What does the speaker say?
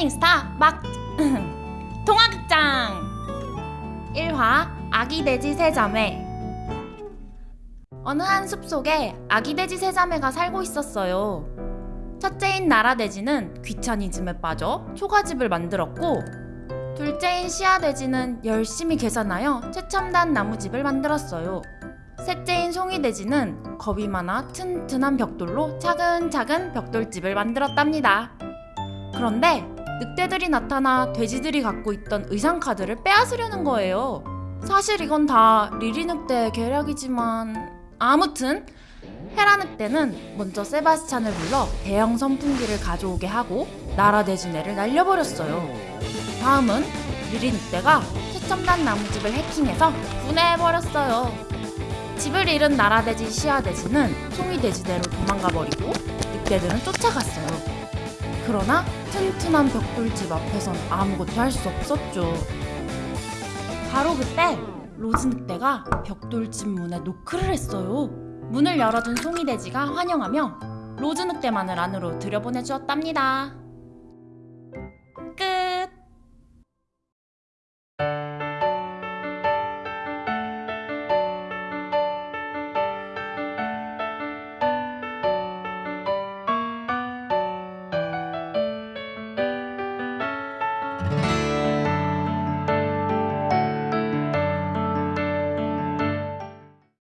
샤이닝 스타 막 동화극장 1화 아기 돼지 세자매 어느 한 숲속에 아기 돼지 세자매가 살고 있었어요. 첫째인 나라 돼지는 귀차니즘에 빠져 초가집을 만들었고 둘째인 씨앗돼지는 열심히 계산하여 최첨단 나무집을 만들었어요. 셋째인 송이 돼지는 겁이 많아 튼튼한 벽돌로 차근차근 벽돌집을 만들었답니다. 그런데 늑대들이 나타나 돼지들이 갖고 있던 의상 카드를 빼앗으려는 거예요. 사실 이건 다 리리 늑대의 계략이지만 아무튼 헤라 늑대는 먼저 세바스찬을 불러 대형 선풍기를 가져오게 하고 나라 돼지네를 날려버렸어요. 다음은 리리 늑대가 최첨단 나무집을 해킹해서 분해해버렸어요. 집을 잃은 나라돼지 시아돼지는 송이돼지대로 도망가버리고 늑대들은 쫓아갔어요. 그러나 튼튼한 벽돌집 앞에선 아무것도 할 수 없었죠. 바로 그때 로즈 늑대가 벽돌집 문에 노크를 했어요. 문을 열어준 송이돼지가 환영하며 로즈 늑대만을 안으로 들여보내 주었답니다.